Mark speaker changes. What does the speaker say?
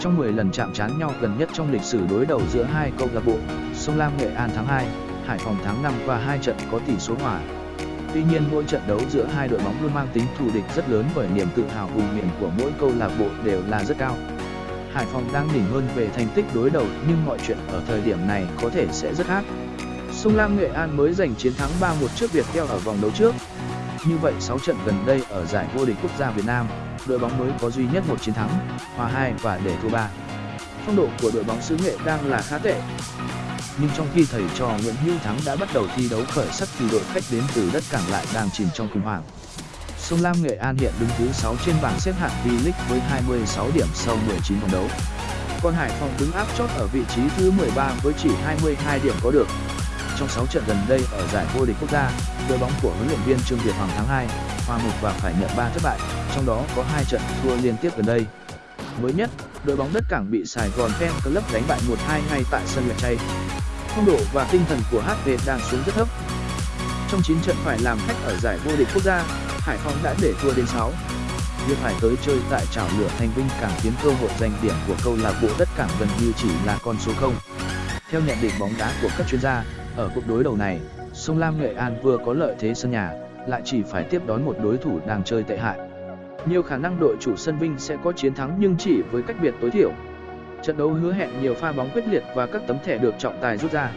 Speaker 1: Trong 10 lần chạm trán nhau gần nhất trong lịch sử đối đầu giữa hai câu lạc bộ, Sông Lam Nghệ An tháng 2, Hải Phòng tháng 5 và hai trận có tỷ số hòa. Tuy nhiên mỗi trận đấu giữa hai đội bóng luôn mang tính thù địch rất lớn bởi niềm tự hào vùng miền của mỗi câu lạc bộ đều là rất cao. Hải Phòng đang đỉnh hơn về thành tích đối đầu nhưng mọi chuyện ở thời điểm này có thể sẽ rất khác. Sông Lam Nghệ An mới giành chiến thắng 3-1 trước việt theo ở vòng đấu trước. Như vậy 6 trận gần đây ở giải vô địch quốc gia Việt Nam, đội bóng mới có duy nhất một chiến thắng, hòa 2 và để thua 3. Phong độ của đội bóng xứ Nghệ đang là khá tệ. Nhưng trong khi thầy trò Nguyễn Hữu Thắng đã bắt đầu thi đấu khởi sắc thì đội khách đến từ đất cảng lại đang chìm trong khủng hoảng. Sông Lam Nghệ An hiện đứng thứ 6 trên bảng xếp hạng V-League với 26 điểm sau 19 vòng đấu. Còn Hải Phòng đứng áp chót ở vị trí thứ 13 với chỉ 22 điểm có được. Trong 6 trận gần đây ở giải vô địch quốc gia, đội bóng của huấn luyện viên Trương Việt Hoàng thắng 2, hòa 1 và phải nhận 3 thất bại, trong đó có 2 trận thua liên tiếp gần đây. Mới nhất, đội bóng đất cảng bị Sài Gòn Pen Club đánh bại 1-2 ngay tại sân Luyện Chay. Phong độ và tinh thần của HV đang xuống rất thấp. Trong 9 trận phải làm khách ở giải vô địch quốc gia, Hải Phòng đã để thua đến 6. Việc phải tới chơi tại trảo lửa Thành Vinh càng khiến cơ hội giành điểm của câu lạc bộ đất cảng gần như chỉ là con số 0. Theo nhận định bóng đá của các chuyên gia, ở cuộc đối đầu này, Sông Lam Nghệ An vừa có lợi thế sân nhà, lại chỉ phải tiếp đón một đối thủ đang chơi tệ hại. Nhiều khả năng đội chủ sân Vinh sẽ có chiến thắng nhưng chỉ với cách biệt tối thiểu. Trận đấu hứa hẹn nhiều pha bóng quyết liệt và các tấm thẻ được trọng tài rút ra.